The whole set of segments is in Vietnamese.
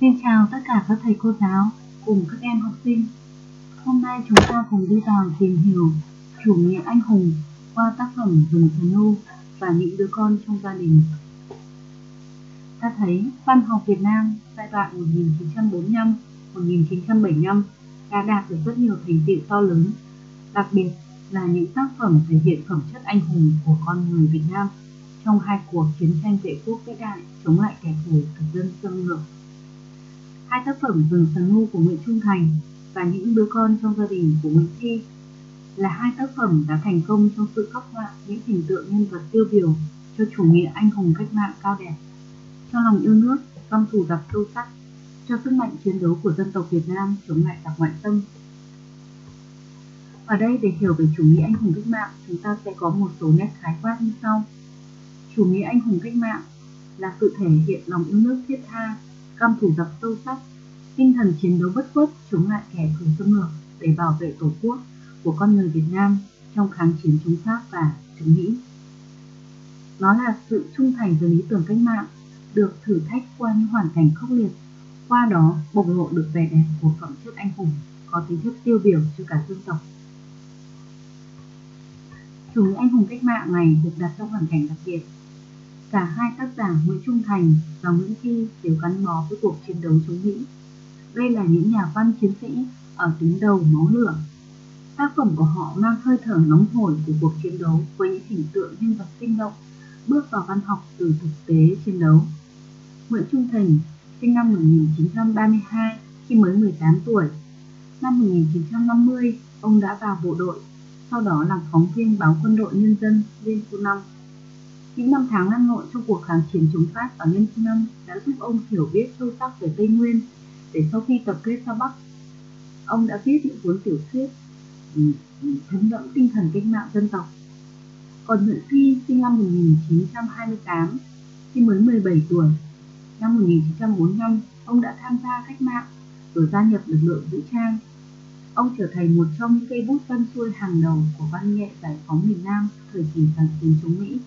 Xin chào tất cả các thầy cô giáo cùng các em học sinh. Hôm nay chúng ta cùng đi vào tìm hiểu chủ nghĩa anh hùng qua tác phẩm Rừng Thần Nu và những đứa con trong gia đình. Ta thấy văn học Việt Nam giai đoạn 1945-1975 đã đạt được rất nhiều thành tựu to lớn, đặc biệt là những tác phẩm thể hiện phẩm chất anh hùng của con người Việt Nam trong hai cuộc chiến tranh vệ quốc vĩ đại chống lại kẻ thù thực dân xâm lược. Hai tác phẩm Rừng Sáng Nu của Nguyễn Trung Thành và Những đứa con trong gia đình của Nguyễn Thi là hai tác phẩm đã thành công trong sự khắc họa những hình tượng nhân vật tiêu biểu cho chủ nghĩa anh hùng cách mạng cao đẹp, cho lòng yêu nước, văn thù giặc sâu sắc, cho sức mạnh chiến đấu của dân tộc Việt Nam chống lại giặc ngoại xâm. Ở đây để hiểu về chủ nghĩa anh hùng cách mạng, chúng ta sẽ có một số nét khái quát như sau. Chủ nghĩa anh hùng cách mạng là sự thể hiện lòng yêu nước thiết tha, căm thù giặc sâu sắc, tinh thần chiến đấu bất khuất chống lại kẻ thù xâm lược để bảo vệ tổ quốc của con người Việt Nam trong kháng chiến chống Pháp và chống Mỹ. Nó là sự trung thành với lý tưởng cách mạng, được thử thách qua những hoàn cảnh khốc liệt, qua đó bộc lộ được vẻ đẹp của phẩm chất anh hùng có tính chất tiêu biểu cho cả dân tộc. Chủ nghĩa anh hùng cách mạng này được đặt trong hoàn cảnh đặc biệt Cả hai tác giả Nguyễn Trung Thành và Nguyễn Thi đều gắn bó với cuộc chiến đấu chống Mỹ. Đây là những nhà văn chiến sĩ ở tuyến đầu máu lửa. Tác phẩm của họ mang hơi thở nóng hổi của cuộc chiến đấu với những hình tượng nhân vật sinh động, bước vào văn học từ thực tế chiến đấu. Nguyễn Trung Thành sinh năm 1932 khi mới 18 tuổi. Năm 1950, ông đã vào bộ đội, sau đó làm phóng viên báo Quân đội Nhân dân Liên Xô 5 những năm tháng lăn lộn trong cuộc kháng chiến chống Pháp ở Liên Nam đã giúp ông hiểu biết sâu sắc về Tây Nguyên để sau khi tập kết ra Bắc, ông đã viết những cuốn tiểu thuyết ừ, ừ, thấm đẫm tinh thần cách mạng dân tộc. Còn Nguyễn Phi sinh năm 1928, khi mới 17 tuổi, năm 1945 ông đã tham gia cách mạng rồi gia nhập lực lượng vũ trang. Ông trở thành một trong những cây bút văn xuôi hàng đầu của văn nghệ giải phóng miền Nam thời kỳ kháng chiến chống Mỹ.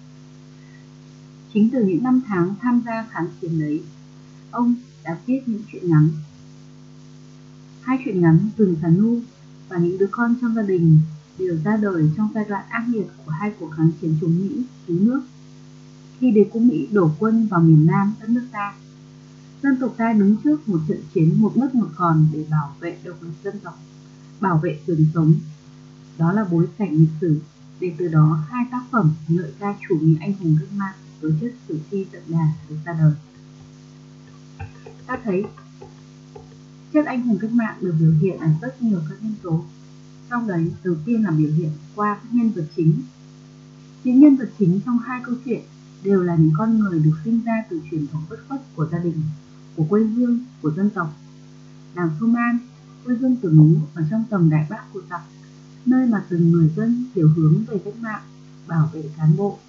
Chính từ những năm tháng tham gia kháng chiến ấy, ông đã viết những chuyện ngắn. Hai chuyện ngắn Rừng Xà Nu và những đứa con trong gia đình đều ra đời trong giai đoạn ác liệt của hai cuộc kháng chiến chống Mỹ cứu nước. Khi đế quốc Mỹ đổ quân vào miền Nam đất nước ta, dân tộc ta đứng trước một trận chiến một mất một còn để bảo vệ độc lập dân tộc, bảo vệ quyền sống. Đó là bối cảnh lịch sử để từ đó hai tác phẩm ngợi ca chủ nghĩa anh hùng cách mạng tổ chức sử thi tận đà được ra đời. Ta thấy chất anh hùng cách mạng được biểu hiện ở rất nhiều các nhân tố. Trong đấy, đầu tiên là biểu hiện qua các nhân vật chính. Những nhân vật chính trong hai câu chuyện đều là những con người được sinh ra từ truyền thống bất khuất của gia đình, của quê hương, của dân tộc. Đảng Thu Man, quê hương tử ngũ ở trong tầm đại bác của tộc, nơi mà từng người dân hiểu hướng về cách mạng, bảo vệ cán bộ,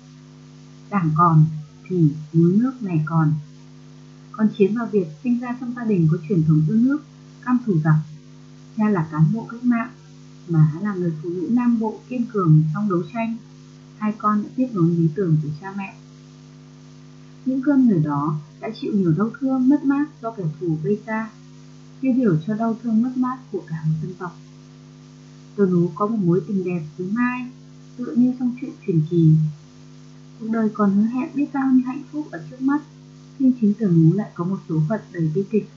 đảng còn thì núi nước này còn. con Chiến và Việt sinh ra trong gia đình có truyền thống yêu nước, cam thủ giặc. Cha là cán bộ cách mạng, mà là người phụ nữ nam bộ kiên cường trong đấu tranh. Hai con đã tiếp nối lý tưởng của cha mẹ. Những cơn người đó đã chịu nhiều đau thương mất mát do kẻ thù gây ra, tiêu biểu cho đau thương mất mát của cả một dân tộc. Tôi Nú có một mối tình đẹp với Mai, tựa như trong chuyện truyền kỳ Cuộc đời còn hứa hẹn biết bao nhiêu hạnh phúc ở trước mắt, nhưng chính tưởng Ngũ lại có một số phận đầy bi kịch.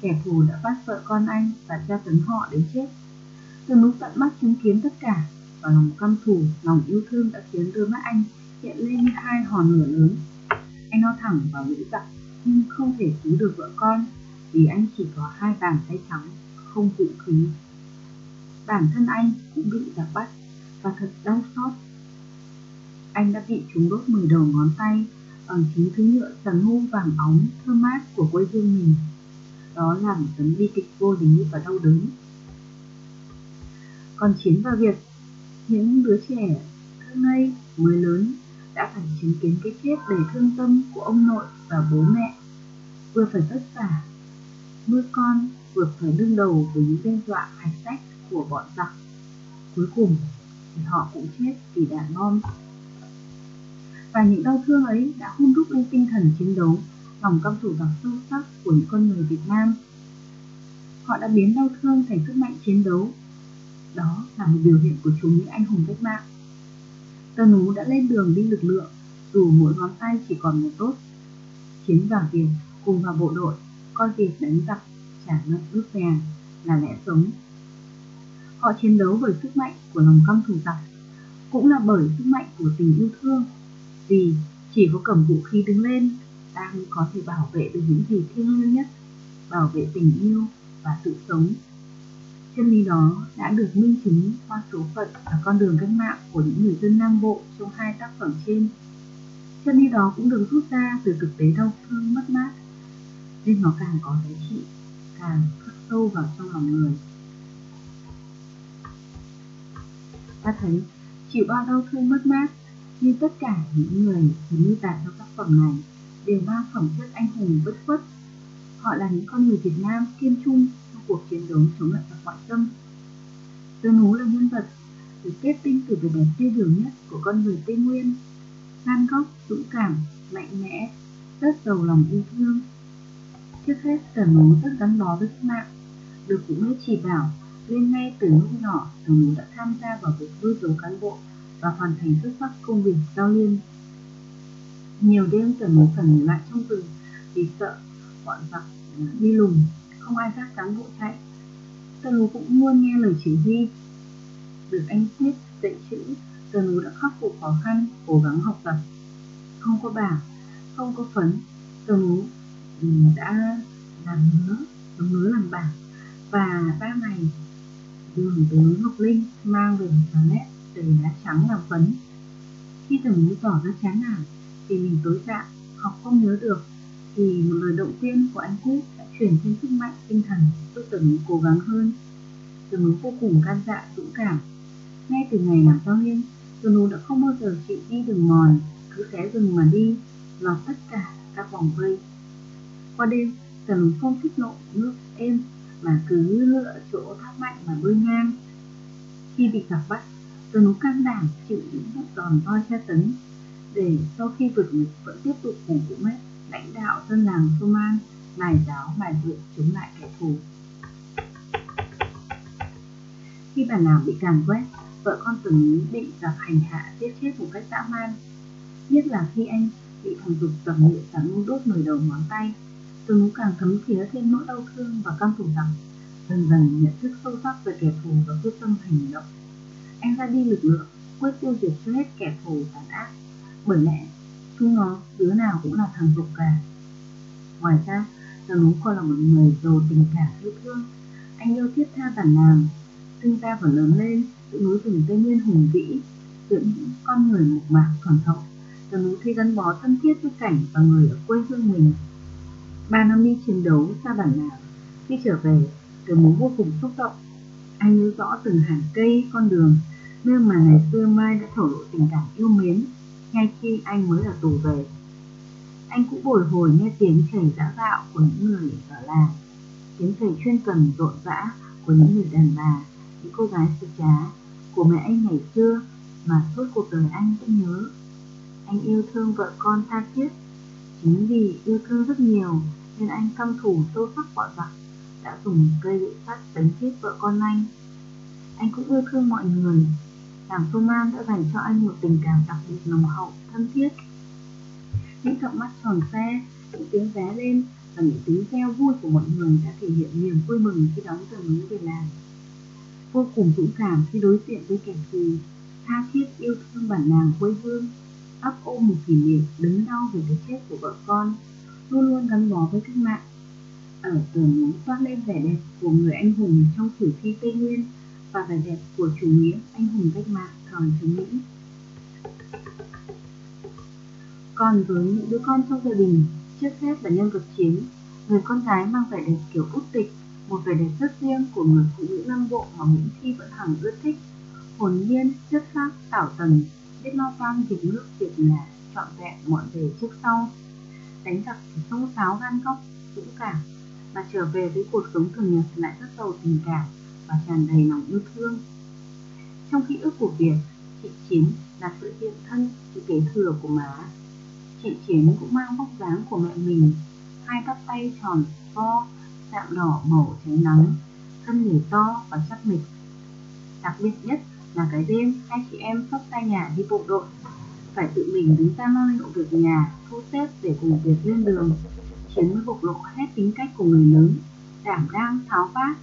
Kẻ thù đã bắt vợ con anh và tra tấn họ đến chết. Tưởng Ngũ tận mắt chứng kiến tất cả, và lòng căm thù, lòng yêu thương đã khiến đôi mắt anh hiện lên như hai hòn lửa lớn. Anh lao thẳng vào lưỡi giặc, nhưng không thể cứu được vợ con, vì anh chỉ có hai bàn tay trắng, không vũ khí. Bản thân anh cũng bị giặc bắt, và thật đau xót anh đã bị chúng đốt mười đầu ngón tay bằng chính thứ nhựa sần hô vàng óng thơm mát của quê hương mình. Đó là một tấn bi kịch vô lý và đau đớn. Còn Chiến và Việt, những đứa trẻ thơ ngây mới lớn đã phải chứng kiến cái chết đầy thương tâm của ông nội và bố mẹ, vừa phải vất vả, nuôi con, vừa phải đương đầu với những đe dọa hạch sách của bọn giặc. Cuối cùng thì họ cũng chết vì đạn bom và những đau thương ấy đã hôn đúc lên tinh thần chiến đấu lòng căm thù giặc sâu sắc của những con người Việt Nam. Họ đã biến đau thương thành sức mạnh chiến đấu. Đó là một biểu hiện của chúng những anh hùng cách mạng. Tờ nú đã lên đường đi lực lượng, dù mỗi ngón tay chỉ còn một tốt. Chiến vào Việt cùng vào bộ đội, coi việc đánh giặc, trả nợ ước vàng là lẽ sống. Họ chiến đấu bởi sức mạnh của lòng căm thù giặc, cũng là bởi sức mạnh của tình yêu thương. Vì chỉ có cầm vũ khí đứng lên, ta mới có thể bảo vệ được những gì thiêng liêng nhất, bảo vệ tình yêu và sự sống. Chân lý đó đã được minh chứng qua số phận và con đường cách mạng của những người dân Nam Bộ trong hai tác phẩm trên. Chân lý đó cũng được rút ra từ thực tế đau thương mất mát, nên nó càng có giá trị, càng khắc sâu vào trong lòng người. Ta thấy chịu bao đau thương mất mát như tất cả những người được miêu tả trong tác phẩm này đều mang phẩm chất anh hùng bất khuất. Họ là những con người Việt Nam kiên trung trong cuộc chiến đấu chống lại giặc ngoại xâm. Tơ Nú là nhân vật được kết tinh từ vẻ đẹp tiêu biểu nhất của con người Tây Nguyên, gan góc, dũng cảm, mạnh mẽ, rất giàu lòng yêu thương. Trước hết, Tờ Nú rất gắn bó với cách mạng, được cũng nữ chỉ bảo nên ngay từ lúc nhỏ Tờ Nú đã tham gia vào việc nuôi dấu cán bộ và hoàn thành xuất sắc công việc giao liên. Nhiều đêm trần Nú phải ngủ lại trong rừng vì sợ bọn giặc đi lùng, không ai dắt cán bộ chạy. trần Nú cũng luôn nghe lời chỉ huy. Được anh Quyết dạy chữ, trần Nú đã khắc phục khó khăn, cố gắng học tập. Không có bảng, không có phấn, trần Nú đã làm ngứa, ngứa làm bảng và ba ngày đường tới Ngọc Linh mang về một nét từ lá trắng làm phấn. Khi từng núi tỏ ra chán nản thì mình tối dạ, học không nhớ được thì một lời động viên của anh cũ đã truyền thêm sức mạnh tinh thần giúp từng núi cố gắng hơn. Từng núi vô cùng can dạ, dũng cảm. Ngay từ ngày làm giáo viên, Từng núi đã không bao giờ chịu đi đường mòn, cứ xé rừng mà đi, lọt tất cả các vòng vây. Qua đêm, tờ núi không thích nộ nước êm mà cứ lựa chỗ thác mạnh mà bơi ngang. Khi bị gặp bắt, tờ can đảm chịu những bước đòn roi tra tấn, để sau khi vượt ngục vẫn tiếp tục cùng vũ mét lãnh đạo dân làng Soman bài giáo bài luyện chống lại kẻ thù. Khi bản làng bị càn quét, vợ con tờ Lý bị giặc hành hạ giết chết một cách dã man. Nhất là khi anh bị thằng dục tầm nhựa sắn đốt nổi đầu ngón tay Tớ càng thấm thía thêm nỗi đau thương và căm thù rằng dần dần nhận thức sâu sắc về kẻ thù và quyết tâm hành động. Anh ra đi lực lượng, quyết tiêu diệt cho hết kẻ thù tàn ác. Bởi lẽ, chúng nó đứa nào cũng là thằng dục cả. Ngoài ra, tần Nú còn là một người giàu tình cảm yêu thương. Anh yêu thiết tha bản làng, sinh ra và lớn lên giữa núi rừng Tây Nguyên hùng vĩ, giữa những con người mộc mạc thuần hậu. tần Nú thấy gắn bó thân thiết với cảnh và người ở quê hương mình Ba năm đi chiến đấu xa bản làng, khi trở về, tần muốn vô cùng xúc động. Anh nhớ rõ từng hàng cây, con đường, nơi mà ngày xưa Mai đã thổ lộ tình cảm yêu mến, ngay khi anh mới ở tù về. Anh cũng bồi hồi nghe tiếng chảy dã gạo của những người ở làng, tiếng chảy chuyên cần rộn rã của những người đàn bà, những cô gái xứ trá, của mẹ anh ngày xưa mà suốt cuộc đời anh vẫn nhớ. Anh yêu thương vợ con tha thiết, chính vì yêu thương rất nhiều nên anh căm thù sâu sắc bọn giặc đã dùng cây gậy sắt đánh chết vợ con anh. Anh cũng yêu thương mọi người. Làng Tô Man đã dành cho anh một tình cảm đặc biệt nồng hậu, thân thiết. Những cặp mắt tròn xe, những tiếng vé lên và những tiếng reo vui của mọi người đã thể hiện niềm vui mừng khi đón tờ núi về làng. Vô cùng dũng cảm khi đối diện với kẻ thù, tha thiết yêu thương bản làng quê hương, ấp ôm một kỷ niệm đớn đau về cái chết của vợ con luôn luôn gắn bó với cách mạng. Ở từ núi toát lên vẻ đẹp của người anh hùng trong sử thi Tây Nguyên và vẻ đẹp của chủ nghĩa anh hùng cách mạng thời chống Mỹ. Còn với những đứa con trong gia đình, trước hết là nhân vật chính, người con gái mang vẻ đẹp kiểu út tịch, một vẻ đẹp rất riêng của người phụ nữ Nam Bộ mà Nguyễn Thi vẫn hằng ưa thích. Hồn nhiên, chất phác, tảo tần, biết lo toan việc nước việc nhà, trọn vẹn mọi về trước sau đánh giặc thì sông sáo gan góc, dũng cảm, và trở về với cuộc sống thường nhật lại rất giàu tình cảm và tràn đầy lòng yêu thương. Trong ký ức của Việt, chị Chiến là sự hiện thân, sự kế thừa của má. Chị Chiến cũng mang vóc dáng của mẹ mình, hai bắp tay tròn vo, dạng đỏ màu cháy nắng, thân người to và chắc mịch. Đặc biệt nhất là cái đêm hai chị em sắp xa nhà đi bộ đội, phải tự mình đứng ra lo liệu việc nhà, thu xếp để cùng việc lên đường. Chiến mới bộc lộ hết tính cách của người lớn, đảm đang, tháo vát,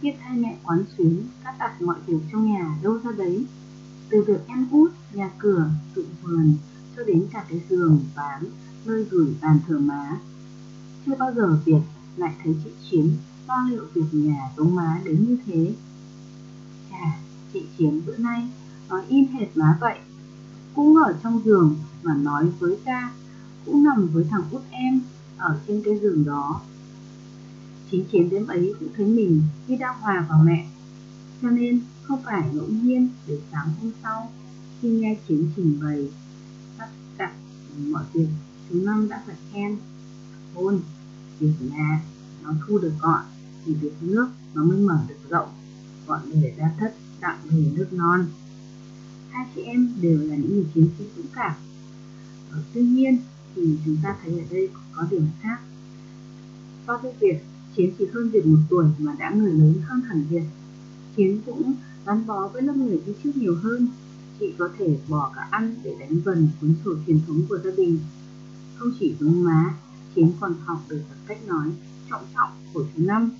tiếp hai mẹ quán xuyến, cắt đặt mọi việc trong nhà đâu ra đấy. Từ việc em út, nhà cửa, dụng vườn, cho đến cả cái giường, bán, nơi gửi bàn thờ má. Chưa bao giờ Việt lại thấy chị Chiến lo liệu việc nhà giống má đến như thế. Chà, chị Chiến bữa nay nói in hệt má vậy. Cũng ở trong giường mà nói với ta, cũng nằm với thằng út em ở trên cái giường đó. Chính Chiến đêm ấy cũng thấy mình khi đang hòa vào mẹ, cho nên không phải ngẫu nhiên để sáng hôm sau khi nghe Chiến trình bày tất cả mọi việc chú Năm đã phải khen. Hôn việc nhà nó thu được gọn thì việc nước nó mới mở được rộng gọn để ra thất tặng về nước non. Hai chị em đều là những người chiến sĩ dũng cảm. Ờ, tuy nhiên thì chúng ta thấy ở đây có điểm khác. So với Việt, chiến chỉ hơn việt một tuổi mà đã người lớn hơn hẳn việt chiến cũng gắn bó với lớp người đi trước nhiều hơn chị có thể bỏ cả ăn để đánh vần cuốn sổ truyền thống của gia đình. Không chỉ giống má chiến còn học được cách nói trọng trọng của chú năm.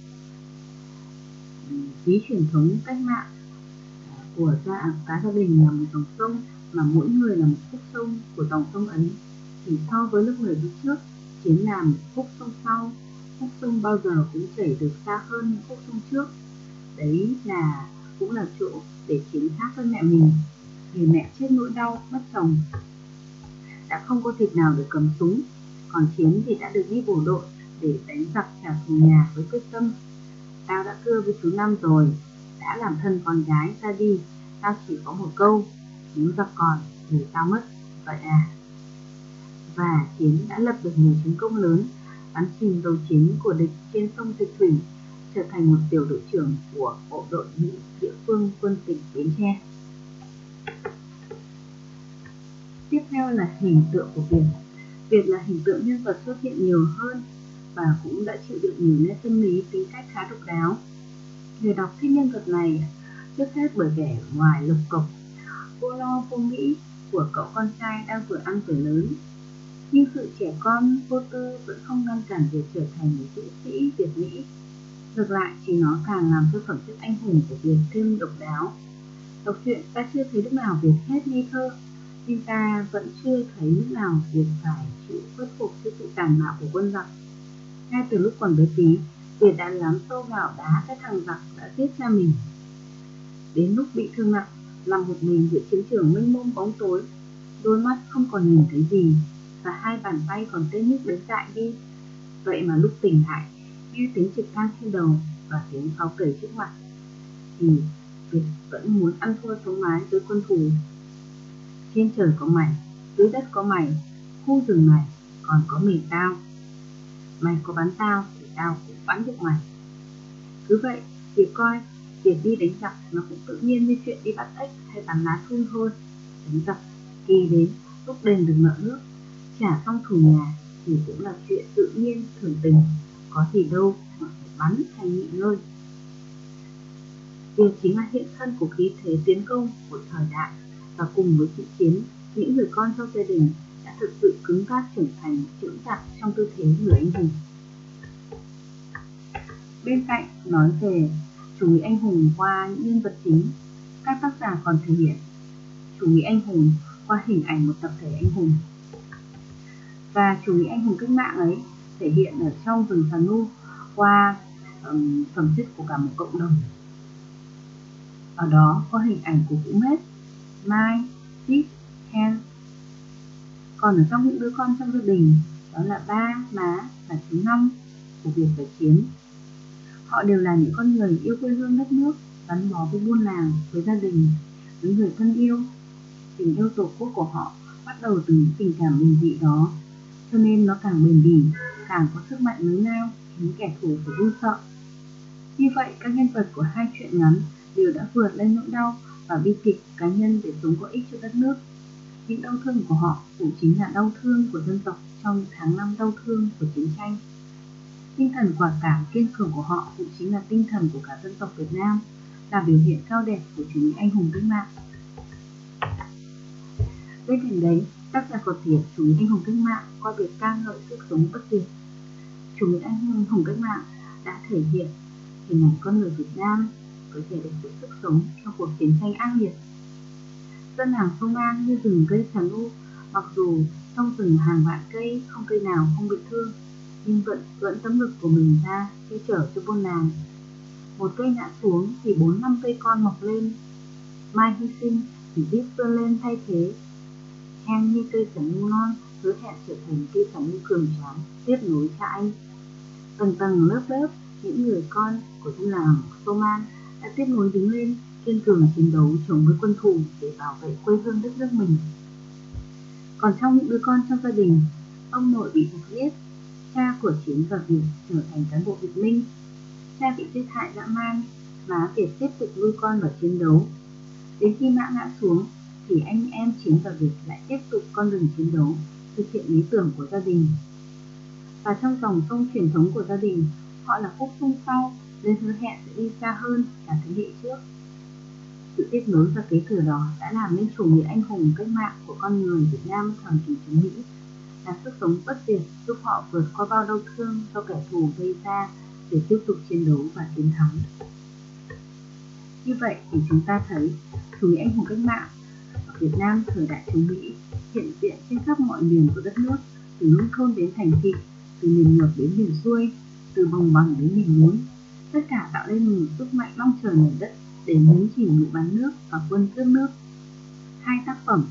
Ví truyền thống cách mạng à, của gia cả gia đình là một dòng sông mà mỗi người là một khúc sông của dòng sông ấy thì so với lớp người đi trước, chiến làm khúc sông sau, khúc sông bao giờ cũng chảy được xa hơn khúc sông trước. Đấy là, cũng là chỗ để chiến khác với mẹ mình người mẹ chết nỗi đau, mất chồng. Đã không có thịt nào để cầm súng, còn chiến thì đã được đi bộ đội để đánh giặc trả thù nhà với quyết tâm. Tao đã cưa với chú năm rồi, đã làm thân con gái ra đi, tao chỉ có một câu, nếu giặc còn thì tao mất. Vậy à? Và chiến đã lập được nhiều chiến công lớn bắn chìm tàu chiến của địch trên sông Dịch Thủy trở thành một tiểu đội trưởng của bộ đội Mỹ địa phương quân tỉnh Bến Tre. Tiếp theo là hình tượng của Việt. Việt là hình tượng nhân vật xuất hiện nhiều hơn và cũng đã chịu được nhiều nét tâm lý tính cách khá độc đáo. Người đọc thích nhân vật này trước hết bởi vẻ ngoài lục cộc, vô lo vô nghĩ của cậu con trai đang vừa ăn tuổi lớn. Nhưng sự trẻ con vô tư vẫn không ngăn cản việc trở thành một dũng sĩ Việt Mỹ. Ngược lại, chỉ nó càng làm cho phẩm chất anh hùng của Việt thêm độc đáo. Đọc truyện ta chưa thấy lúc nào Việt hết nghi thơ, nhưng ta vẫn chưa thấy lúc nào Việt phải chịu khuất phục trước sự tàn bạo của quân giặc. Ngay từ lúc còn bé tí, Việt đã lắm sâu vào đá cái thằng giặc đã giết cha mình. Đến lúc bị thương nặng, nằm một mình giữa chiến trường mênh mông bóng tối, đôi mắt không còn nhìn thấy gì và hai bàn tay còn tê nhức đến dại đi. Vậy mà lúc tỉnh lại, nghe tiếng trực thăng trên đầu và tiếng pháo cầy trước mặt, thì Việt vẫn muốn ăn thua sống mái với quân thù trên trời có mày, dưới đất có mày, khu rừng này còn có mình tao. Mày có bắn tao thì tao cũng bắn được mày. Cứ vậy, việc coi việc đi đánh giặc nó cũng tự nhiên như chuyện đi bắt ếch hay bắn lá thun thôi. Đánh giặc kỳ đến lúc đền được nợ nước, trả xong thù nhà thì cũng là chuyện tự nhiên thường tình, có gì đâu mà phải bắn hay nghỉ ngơi. Điều chính là hiện thân của khí thế tiến công của thời đại và cùng với chị Chiến, những người con trong gia đình đã thực sự cứng cáp trưởng thành trưởng chặt trong tư thế người anh hùng. Bên cạnh nói về chủ nghĩa anh hùng qua những nhân vật chính, các tác giả còn thể hiện chủ nghĩa anh hùng qua hình ảnh một tập thể anh hùng. Và chủ nghĩa anh hùng cách mạng ấy thể hiện ở trong rừng Sà Nu qua um, phẩm chất của cả một cộng đồng. Ở đó có hình ảnh của Vũ Mết Mai, Tít, Hen. Còn ở trong những đứa con trong gia đình, đó là ba, má và chú Năm của việc phải chiến. Họ đều là những con người yêu quê hương đất nước, gắn bó với buôn làng, với gia đình, với người thân yêu. Tình yêu tổ quốc của họ bắt đầu từ những tình cảm bình dị đó, cho nên nó càng bền bỉ, càng có sức mạnh lớn lao, khiến kẻ thù phải run sợ. Như vậy, các nhân vật của hai chuyện ngắn đều đã vượt lên nỗi đau và bi kịch cá nhân để sống có ích cho đất nước. Những đau thương của họ cũng chính là đau thương của dân tộc trong tháng năm đau thương của chiến tranh. Tinh thần quả cảm kiên cường của họ cũng chính là tinh thần của cả dân tộc Việt Nam, là biểu hiện cao đẹp của chủ nghĩa anh hùng cách mạng. Bên cạnh đấy, tác giả còn thiệt chủ nghĩa anh hùng cách mạng qua việc ca ngợi sức sống bất diệt. Chủ nghĩa anh hùng cách mạng đã thể hiện hình ảnh con người Việt Nam có thể được sự sức sống trong cuộc chiến tranh ác liệt. Dân làng sông An như rừng cây sàn u, mặc dù trong rừng hàng vạn cây không cây nào không bị thương, nhưng vẫn vẫn tấm lực của mình ra che chở cho buôn làng. Một cây ngã xuống thì bốn năm cây con mọc lên. Mai hy sinh thì biết vươn lên thay thế em như cây sắn non hứa hẹn trở thành cây sắn cường tráng tiếp nối cha anh. Tầng tầng lớp lớp những người con của dân làng Soman đã tiếp nối đứng lên kiên cường chiến đấu chống với quân thù để bảo vệ quê hương đất nước mình. Còn trong những đứa con trong gia đình, ông nội bị giặc giết, cha của Chiến và Việt trở thành cán bộ Việt Minh. Cha bị giết hại dã man, má Việt tiếp tục nuôi con và chiến đấu. Đến khi mã ngã xuống, thì anh em Chiến và Việt lại tiếp tục con đường chiến đấu, thực hiện lý tưởng của gia đình. Và trong dòng sông truyền thống của gia đình, họ là khúc sông sau, nên hứa hẹn sẽ đi xa hơn cả thế hệ trước. Sự tiếp nối và kế thừa đó đã làm nên chủ nghĩa anh hùng cách mạng của con người Việt Nam thời kỳ chống Mỹ, là sức sống bất diệt giúp họ vượt qua bao đau thương do kẻ thù gây ra để tiếp tục chiến đấu và chiến thắng. Như vậy thì chúng ta thấy chủ nghĩa anh hùng cách mạng Việt Nam thời đại chống Mỹ hiện diện trên khắp mọi miền của đất nước, từ nông thôn đến thành thị, từ miền ngược đến miền xuôi, từ đồng bằng đến miền núi, tất cả tạo nên một sức mạnh long trời nổi đất để nhấn chìm ngự bán nước và quân cướp nước. Hai tác phẩm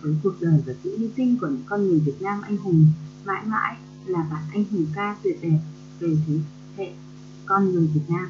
với cuộc đời và sự hy sinh của những con người Việt Nam anh hùng mãi mãi là bản anh hùng ca tuyệt đẹp về thế hệ con người Việt Nam.